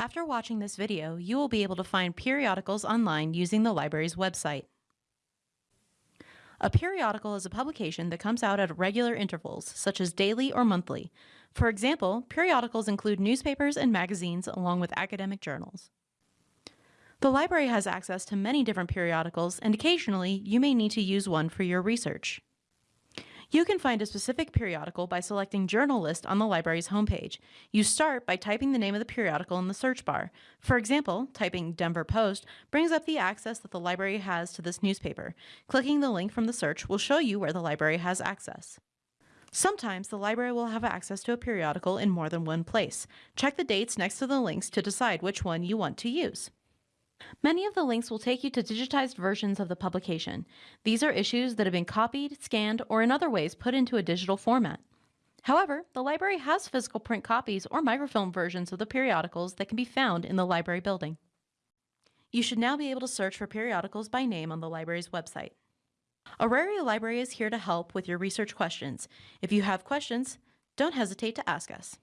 After watching this video, you will be able to find periodicals online using the library's website. A periodical is a publication that comes out at regular intervals, such as daily or monthly. For example, periodicals include newspapers and magazines along with academic journals. The library has access to many different periodicals, and occasionally you may need to use one for your research. You can find a specific periodical by selecting Journal List on the library's homepage. You start by typing the name of the periodical in the search bar. For example, typing Denver Post brings up the access that the library has to this newspaper. Clicking the link from the search will show you where the library has access. Sometimes the library will have access to a periodical in more than one place. Check the dates next to the links to decide which one you want to use. Many of the links will take you to digitized versions of the publication. These are issues that have been copied, scanned, or in other ways put into a digital format. However, the library has physical print copies or microfilm versions of the periodicals that can be found in the library building. You should now be able to search for periodicals by name on the library's website. Auraria Library is here to help with your research questions. If you have questions, don't hesitate to ask us.